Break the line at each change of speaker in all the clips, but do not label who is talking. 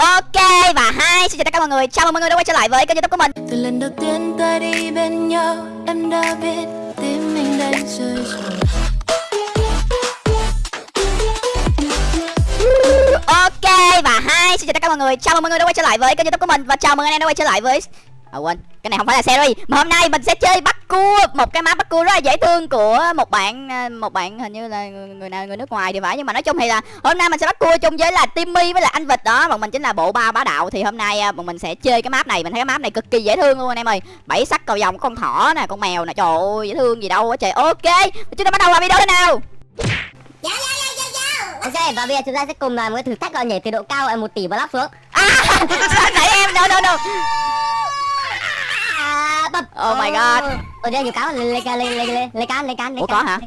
Ok và hai xin chào tất cả mọi người. Chào mừng mọi người đã quay trở lại với kênh youtube của mình.
Từ lần đầu tiên ta đi bên nhau Em đã biết tim mình đang rơi rồi
Ok và hai xin chào tất cả mọi người. Chào mừng mọi người đã quay trở lại với kênh youtube của mình. Và chào mừng anh em đã quay trở lại với À quên, cái này không phải là series Mà hôm nay mình sẽ chơi bắt cua Một cái map bắt cua rất là dễ thương của một bạn à, Một bạn hình như là người, người nào người nước ngoài thì phải. Nhưng mà nói chung thì là hôm nay mình sẽ bắt cua chung với là Timmy với là anh Vịt đó. Bọn mình chính là bộ ba bá đạo. Thì hôm nay à, bọn mình sẽ chơi cái map này. Mình thấy cái map này cực kỳ dễ thương luôn anh em ơi. Bảy sắc cầu vòng con thỏ nè, con mèo nè. Trời ơi, dễ thương gì đâu á. Trời Ok, chúng ta bắt đầu vào video thế nào?
Dạ dạ dạ dạ
Ok, và bây giờ chúng ta sẽ cùng làm cái thử thách gọi nhảy từ độ cao ở một tỷ block xuống.
À, sao nãy em, no no no.
À, bập.
Oh my god.
Ở đây nhiều cáo lên lên lên lên lên lên lên can lên can lên
Ủa,
can.
có hả?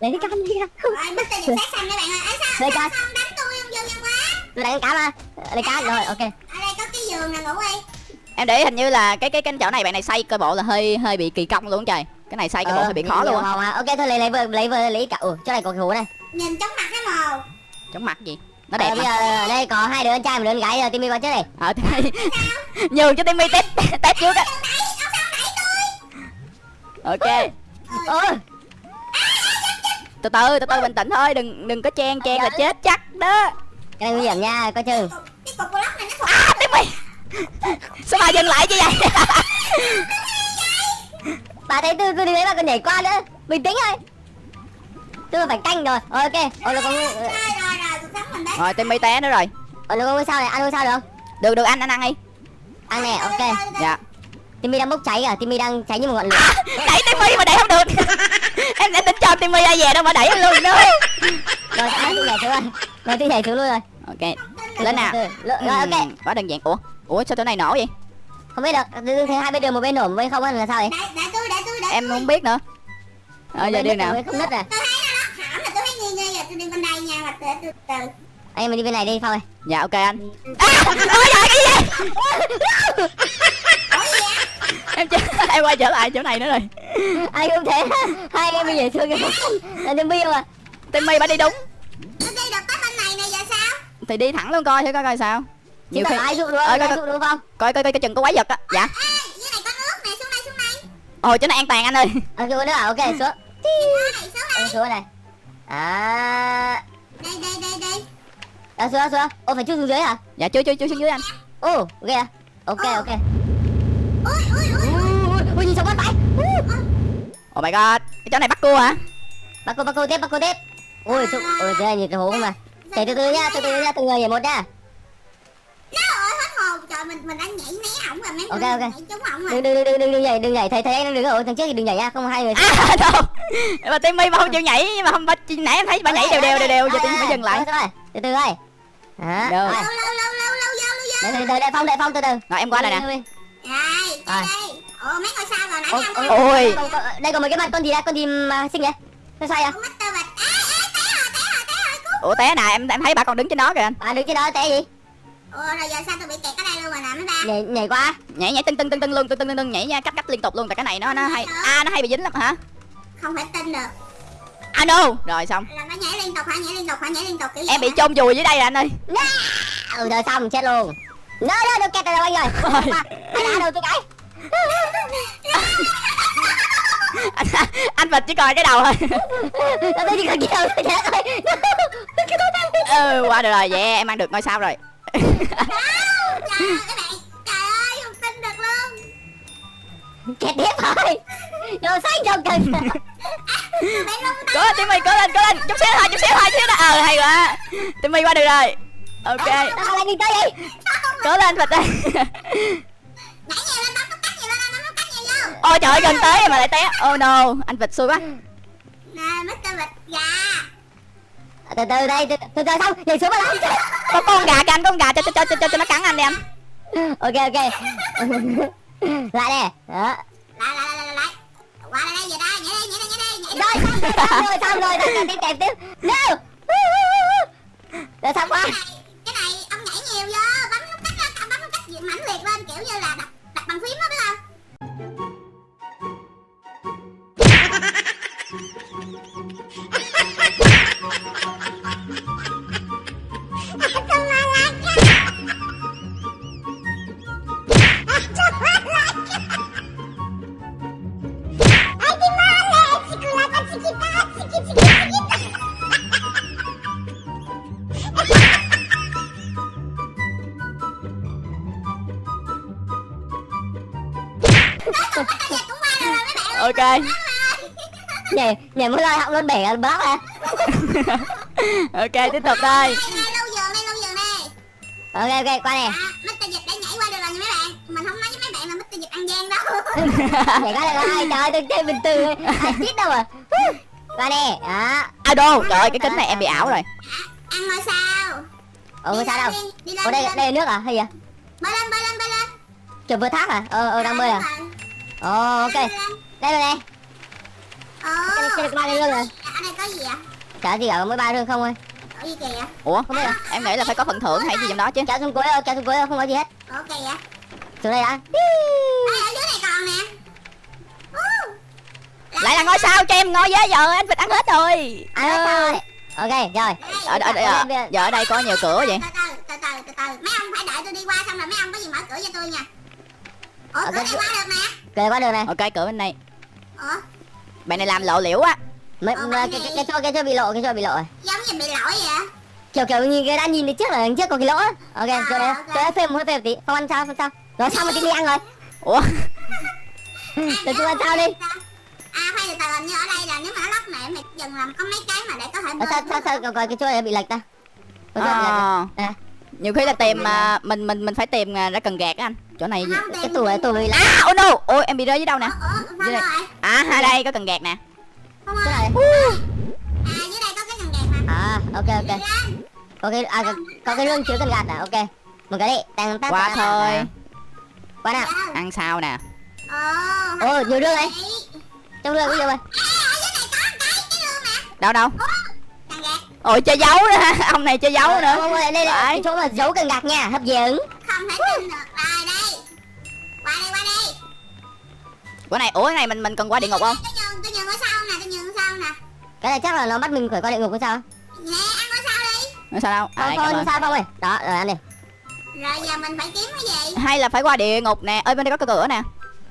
Lên lên can lên can.
Mất tiền sát xanh các bạn ơi Ấy sao đánh tôi không vô nhân quá
Tôi đánh cá mà. Lên can rồi, ok.
Ở đây có cái giường nè ngủ đi
Em để hình như là cái cái cái chỗ này bạn này xây cơ bộ là hơi hơi bị kỳ công luôn trời Cái này xây cơ bộ hơi bị khó luôn
mà. Ok thôi lấy lấy vừa lấy vừa lấy cả. Ủa, chỗ này có cái hố này.
Nhìn chóng mặt cái màu
Chống mặt gì Nó
Ờ,
đẹp
bây
mà
giờ đây có hai đứa con trai một đứa con gái rồi Timmy qua trước này.
Ờ thì Nhường cho Timmy test test trước á Ok.
Ôi,
Từ từ từ từ bình tĩnh thôi đừng đừng có chen chen là chết chắc đó.
Cái này nguy hiểm nha, coi chừng.
Cái cục block này nó thuộc
À Timmy Sao mà dừng lại như vậy?
Bà thấy tôi tôi đi lấy bà còn nhảy qua nữa. Bình tĩnh thôi. Tôi phải canh rồi. Ờ, Ok, ôi nó có
Rồi rồi rồi cuộc sống mình đấy
Rồi Timmy té nữa rồi.
Nó có ngôi sao này, ăn ngôi sao được không?
Được được anh anh ăn đi
Ăn nè, ok.
Dạ
Timmy đang bốc cháy à, Timmy đang cháy như một ngọn lửa.
Đẩy Timmy mà đẩy không được. Em sẽ tính cho Timmy ra về đâu mà đẩy em luôn nữa.
Rồi tôi nhảy xuống rồi? Rồi tôi nhảy xuống luôn rồi.
Ok Lên nào.
Từ, rồi ok.
Quá đơn giản. Ủa Ủa sao chỗ này nổ vậy?
Không biết được tôi thấy hai bên đường một bên nổ một bên không á là sao vậy?
Để, để tôi để tôi để
Em không biết nữa. Ờ giờ đi nào.
không nứt à?
Tôi thấy nó hỏng là tôi thấy nghi nghi rồi tôi đi bên đây nha mà để tôi từ.
Anh em mình đi bên này đi phong ơi.
Dạ ok anh. À ôi trời cái gì
Ủa gì vậy
Em quay trở lại chỗ này nữa rồi.
Anh không thể. Hai em nhảy xuống cái là đừng biết mà
Timmy bà đi đúng.
Đi được tới bên này nè giờ sao?
Thì đi thẳng luôn coi thử coi coi sao.
Nhiều khi ai
Ờ,
không
coi,
ai dụ đúng không?
Coi coi coi coi chừng có quái vật á. Dạ.
Ê dưới này có nước nè xuống đây xuống đây.
Ôi chỗ này an toàn anh ơi.
À xuống nữa à ok xuống.
Này xuống đây
Em xuống này à
Đây đây đây đây.
À, xuống xuống. Ô phải chui xuống dưới hả?
Dạ chưa chưa chưa xuống dưới anh.
Ô ok à. Ok
Ờ.
ok.
Ui ui ui
ui ui sống bắt phải.
Oh my god Cái chỗ này bắt cua hả?
Bắt cô bắt cô tiếp bắt cô tiếp. Ui xuống thế này nhìn cái hố không mà. Nhảy từ từ nha từ từ nha từng người nhảy một nha.
Ơi Trời mình mình đang nhảy né ổng rồi mấy
Ok,
người
ok.
nhảy trúng ổng rồi.
Đừng đừng đừng đừng đừng nhảy đừng nhảy thấy thấy anh đứng ở thằng trước thì đừng nhảy nha không hai người.
À đâu Mà Timmy mà không chịu nhảy Nhưng mà không bà, nãy em thấy bà nhảy đều đều đều đều Giờ Timmy phải dừng lại.
từ từ
Được.
rồi
Lâu lâu lâu lâu lâu vô lâu vô
từ từ để phong để phong từ từ.
Rồi em qua đây nè.
Rồi.
đây Ồ mấy ngôi sao rồi? Nãy
Ôi,
năm
ôi, đây còn mấy cái mặt con gì đây con gì xinh vậy? Nó sai à
Ủa té nè em em thấy bà còn đứng trên đó kìa. Anh
à đứng trên đó té gì?
Ủa rồi giờ sao tôi bị kẹt ở đây luôn rồi nè mấy ba?
Nhảy nhảy qua.
Nhảy nhảy tưng tưng tưng tưng luôn tưng tưng tưng tưng nhảy nha Cách cách liên tục luôn Tại cái này nó nó hay À nó hay bị dính lắm hả?
Không thể tin được.
À no! Rồi xong.
Là nó nhảy liên tục hả? Nhảy liên tục hả? Nhảy liên tục kiểu
Em bị chôn vùi dưới đây rồi anh ơi.
Ừ rồi xong chết luôn. Nó nó được kẹt rồi anh rồi. Ai đá đâu tôi cái
anh, anh vịt chỉ coi cái đầu thôi.
Chỉ chết rồi cái tôi đang
ừ qua được rồi yeah em ăn được ngôi sao rồi.
Kẹt tiếp rồi. Đồ xanh trong cần
cố lên timmy cố lên cố lên. Chút xíu thôi chút xíu thôi chút xíu thôi. Ờ hay quá. Timmy qua được rồi. Ok.
Tao lại đi tới đi
cố lên vịt ơi ôi trời ơi gần tới mà lại té. Oh no. Anh vịt xui quá.
Nè Mr. Bịch gà.
Từ từ đây từ từ từ xong nhảy xuống mà lại
có con gà kìa anh có con gà cho cho cho cho, cho nó cắn anh đi anh.
Ok ok. Lại nè. Đó.
Lại lại lại lại lại. Qua đây đây giờ đây nhảy đi nhảy đi nhảy đi
rồi xong rồi. Xong rồi xong rồi. Tiếp tiếp tiếp. No. Rồi xong qua
ok
nhảy nhảy muốn lôi họng luôn bể block à.
Ok tiếp tục đây.
Ok ok qua nè.
À, Mr. Dịch đã nhảy qua được rồi nha mấy bạn. Mình không nói với mấy bạn là Mr. Dịch ăn gian đâu.
Nhảy qua được rồi trời ơi tôi chơi bình thường ai chết đâu à. Qua nè đó.
À đô? Trời ơi cái kính này em bị ảo rồi.
Ăn ngôi sao?
Ủa sao đâu? ủa đây đây là nước à hay gì?
Bơi lên, bơi lên, bơi lên.
Kiểu vừa thác à? Ờ ờ đang bơi à? ồ ok đây rồi đây.
Ồ
cái này ba cái lương rồi
Ở đây có gì ạ?
chả gì ở mới ba lương không ơi.
Ủa gì kìa?
ủa
không biết à
em nghĩ là phải có phần thưởng hay gì trong đó chứ.
Kéo xuống cuối ơi kéo xuống cuối ơi không có gì hết.
Ủa kìa?
Xuống đây đã.
Ê, ở dưới này còn nè. Ú.
lại là ngôi sao cho em ngồi với giờ anh vịt ăn hết rồi.
Rồi. Ok rồi.
Ở, ở, ở, ở, giờ ở đây có nhiều cửa vậy?
Từ từ, từ từ, từ từ. Mấy ông phải đợi tôi đi qua xong rồi mấy ông có gì mở cửa cho tôi nha. Ủa, cửa này qua được nè.
Kề qua đường này
ok cửa bên đây
Ủa,
bạn này làm lộ liễu á.
Mấy
Ờ,
cái
cái
cái cái chỗ cái chỗ bị lộ cái chỗ bị lộ rồi.
Giống như bị lỗi vậy
kiểu kiểu như cái đã nhìn được trước là trước có cái lỗ á. ok
À,
chỗ đấy
ok.
chỗ đấy phê một phê một tí. Không ăn sao không sao rồi sao mà tí đi ăn rồi.
Ủa?
Rồi chúng ăn sao đi.
À, từ hình như ở đây là nếu mà nó lóc mẹ mày dừng làm có mấy cái mà để có thể
Ờ, sao sao sao? Coi coi cái chỗ này bị lệch ta.
À,
à,
nhiều khi là tìm à, mình mình mình phải tìm à, ra cần gạt á anh chỗ này
cái tủ bị lệch
à oh no. Ôi em bị rơi dưới đâu nè?
Ủa, ủa,
Dưới đây. à ở đây có cần gạt nè.
Này.
À, dưới đây có cái cần gạt mà.
À ok ok. Cái à có, cái lương chứa cần gạt à ok. Một cái đi. Tăng tắt
qua
tắt,
thôi.
qua nào.
Wow.
ăn sao nè?
Ồ,
ồ nhiều lương đấy
Đấy.
trong lương có nhiều rồi
À, ở dưới này có một cái, cái lương nè.
Đâu đâu?
Ủa, cần gạt.
Ôi chơi dấu nữa. Ông này chơi dấu
Ờ,
nữa.
đây đây. Là cái chỗ mà giấu cần gạt nha. Hấp dẫn.
Không thể tin được
bữa này ủa cái này mình mình cần qua địa ngục không?
Tôi nhường, tôi nhường ngôi sao nè, tôi nhường ngôi sao nè.
Cái này chắc là nó bắt mình phải qua địa ngục hay sao?
Nè, ăn ngôi sao đi.
Nói sao đâu? À,
không
ơn.
sao không ơi đó rồi ăn đi.
Rồi giờ mình phải kiếm cái gì?
Hay là phải qua địa ngục nè. Ơi bên đây có cái cửa nè.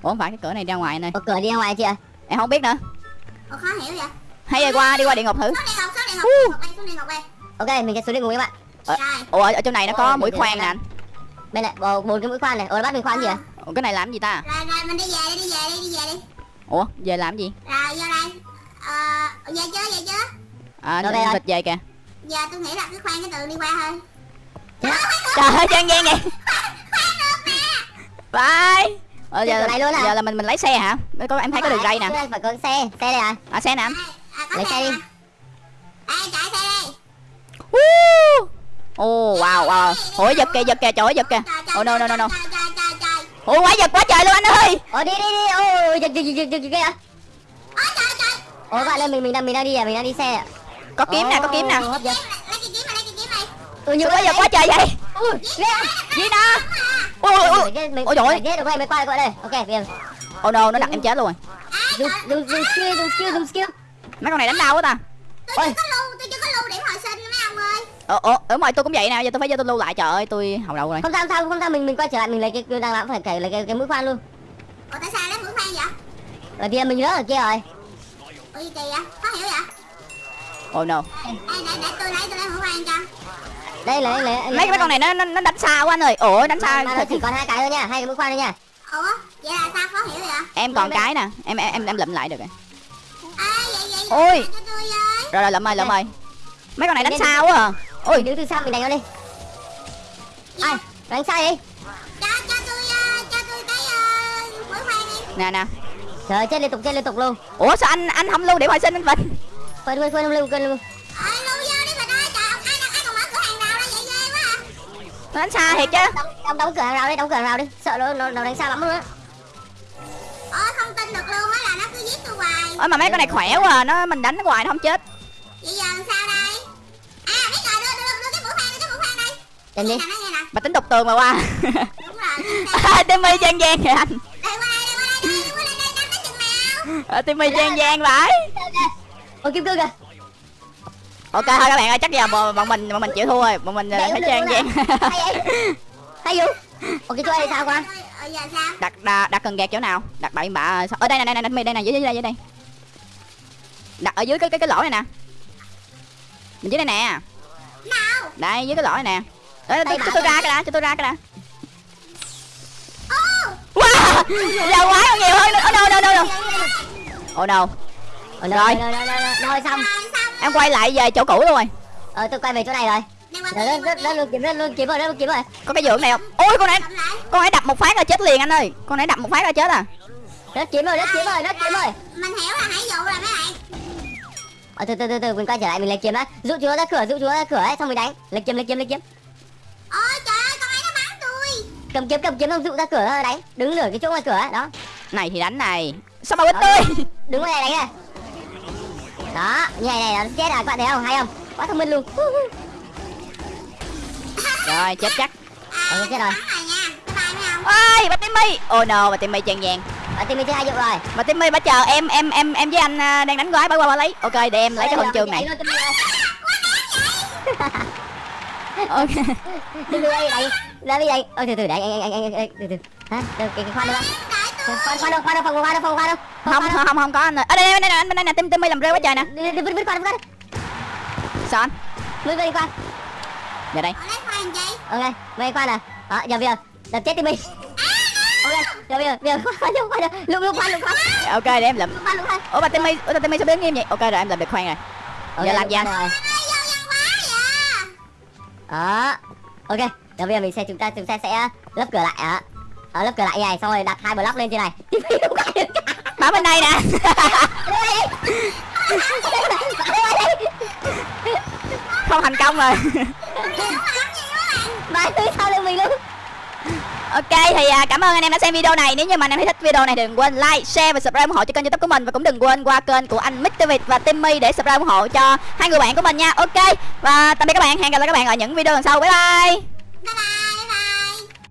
Ủa không phải cái cửa này ra ngoài nè.
Cửa đi ra ngoài chị ạ
em không biết nữa.
Ủa, khó hiểu vậy.
Hay là qua đi qua địa ngục thử.
Xuống địa ngục, xuống địa ngục, đây, xuống địa ngục đây.
Ok mình sẽ xuống địa ngục các bạn.
Ờ.
Rồi.
Ủa ở trong này nó có mũi khoan nè anh.
Bên này bốn cái mũi khoan này. Ủa bắt mình khoan gì ạ
ủa cái này làm gì ta?
Rồi rồi mình đi về đi đi về đi đi về đi.
Ủa về làm gì?
Rồi vô đây. Ờ về chưa về chưa?
À
về rồi.
vịt về kìa.
Giờ tôi nghĩ là cứ khoan cái tường đi qua thôi.
Trời ơi trang gian vậy. Bye. Ờ, giờ,
này luôn à?
giờ là mình mình lấy xe hả? Có em thấy có đường ray nè.
phải có xe xe đây à
à xe nè. Anh
à,
Lấy xe đi.
đây chạy xe đi!
Ồ wow wow. Ủa giật kìa giật kìa trời ơi, giật kìa.
Trời, trời,
Oh no no no no Ủa quá giật quá trời luôn anh ơi.
Ủa đi đi đi. Ôi giật giật giật giật giật kìa
ôi trời trời.
Ủa bạn ơi mình mình đang mình đang đi à? Mình đang đi xe ạ
Có kiếm nè có kiếm nè.
Nhiều
Sao quá giật quá trời vậy?
À.
Gì ui ui
mình
Ôi, trời ơi.
ghê được đây mới qua qua đây. Ok bây giờ.
Oh no nó đặt em chết luôn rồi.
Dùng dùng dùng skill dùng skill dùng skill.
Mấy con này đánh đau quá ta.
Tôi
Ôi.
Ồ ồ đúng rồi tôi cũng vậy nè Giờ tôi phải vô tôi lưu lại trời ơi tôi hầu đầu rồi.
Không sao không sao không sao mình mình quay trở lại mình lấy cái đang làm phải cày lấy cái cái mũi khoan luôn.
Ủa tại sao lấy mũi khoan vậy?
Bởi vì mình rớt ở kia rồi.
Ủa gì kỳ vậy? Khó hiểu vậy?
Oh no.
Đây để để tôi lấy tôi lấy mũi khoan cho.
Đây lấy lấy
Mấy mấy con này nó nó, nó đánh xa quá anh ơi. Ủa đánh xa.
mà nó chỉ còn hai cái thôi nha hai cái mũi khoan thôi nha.
Ủa vậy là sao? Khó hiểu vậy?
Em còn cái nè Em em em, lụm lại được rồi.
À vậy vậy
Ôi.
cho tôi với.
Rồi rồi lụm ơi lụm ơi. Mấy con này đánh xa quá à
ôi đứng từ sau mình đánh nó đi. Ai đánh sai đi.
Cho cho tôi ờ, cho tôi cái ờ, mũi khoan đi.
Nè nè.
Trời chết liên tục chết liên tục luôn.
Ủa sao anh anh không lưu điểm hồi sinh anh Vịnh
quên quên quên lưu quên lưu.
Ơi lưu vô đi mà ơi. Trời ông ai ai còn mở cửa hàng nào ra vậy ghê quá à.
Đánh xa thiệt chứ.
Đóng, đóng, đóng cửa hàng rào đi đóng cửa hàng rào đi. Sợ nó nó, nó đánh xa lắm luôn á.
Ủa không tin được luôn á là nó cứ giết tôi hoài.
Ôi mà mấy con này khỏe quá à. Nó mình đánh nó hoài nó không chết.
Vậy giờ làm sao đây
đi
nè nó nghe nè
Bà tính đục tường mà qua à, Timmy gian gian kìa anh. À, Timmy gian gian vãi
ôi kim cương kìa
Ok thôi các bạn ơi chắc giờ bọn mình bọn mình chịu thua rồi. Bọn mình phải
được
gian
luôn
gian
à. hay vụ ok chỗ này sao qua
ờ
đặt, đặt cần gạt chỗ nào? Đặt bậy bạ ở đây này đây này đây này dưới dưới đây dưới đây. Đặt ở dưới cái cái cái lỗ này nè. Mình dưới đây nè.
Nào.
Đây dưới cái lỗ này nè Cho,
bả
tôi
đây.
ra cái đã cho tôi ra cái đã.
Ô!
Wow! Giờ quái còn nhiều hơn nữa. Oh no no no no. Oh no.
Ờ,
Rồi.
rồi xong.
Em quay lại về chỗ cũ luôn rồi.
Ờ tôi quay về chỗ này rồi.
Bên
rất rất luôn kiếm rất luôn kiếm rồi rất luôn kiếm rồi.
Có cái giường này không? Ôi con này con ấy đập một phát là chết liền anh ơi. Con ấy đập một phát là chết à.
Rất kiếm rồi rất kiếm rồi rất kiếm rồi.
Mình hiểu là hãy dụ rồi mấy bạn.
Ờ từ từ từ từ mình quay trở lại mình lấy kiếm đã. Dụ chúa ra cửa dụ chúa ra cửa ấy xong mình đánh. Lấy kiếm lấy kiếm lấy kiếm
Ôi trời ơi con ấy nó bắn tôi.
Cầm kiếm cầm kiếm xong dụ ra cửa đánh đứng nửa cái chỗ ngoài cửa đó.
Này thì đánh này. Sao mà
Đó,
tươi
đứng ngoài này đánh này đó như này này nó chết à các bạn thấy không? Hay không? Quá thông minh luôn.
Rồi chết chắc.
Ờ, chết rồi.
bắn rồi nha. Bye bye mấy ông
ơi bà timmy. Oh no bà timmy chèn vàng.
Ở team mình chơi hai dụ rồi.
Bà timmy bà chờ em em em em với anh à, đang đánh gói bà qua bà lấy. Ok để em lấy cái huân chương này ok.
Từ từ đây đánh ra đi đánh ôi từ từ anh anh anh anh anh từ từ. Hả? Cái cái khoan đâu khoan khoan đâu khoan đâu phòng khoan đâu phòng khoan đâu
không không không không có anh ơi. Ở đây đây đây đây đây nè tim timmy làm rêu quá trời nè.
Đi đi vứt vứt khoan vứt khoan
sao anh?
Vứt vứt đi khoan.
Giờ đây.
Khoan
ok mấy khoan à đó giờ bây giờ đập chết mình ok giờ bây giờ bây giờ khoan khoan đâu lục lục khoan lục khoan.
Ok để em làm.
Lục khoan lục khoan.
Ủa bà timmy ủa timmy sao đứng nghiêm vậy? Ok rồi em làm được khoan rồi. Giờ làm gì anh
đó. Ok giờ bây giờ mình sẽ chúng ta chúng ta sẽ lấp cửa lại á ở lấp cửa lại như này xong rồi đặt hai block lên trên này.
Bảo bên đây nè. Không thành công rồi
ba thứ sau lưng mình luôn
Ok thì à, cảm ơn anh em đã xem video này. Nếu như mà anh em thấy thích video này thì đừng quên like, share và subscribe ủng hộ cho kênh youtube của mình. Và cũng đừng quên qua kênh của anh Mr. Việt và Timmy để subscribe ủng hộ cho hai người bạn của mình nha. Ok và tạm biệt các bạn, hẹn gặp lại các bạn ở những video lần sau. Bye bye.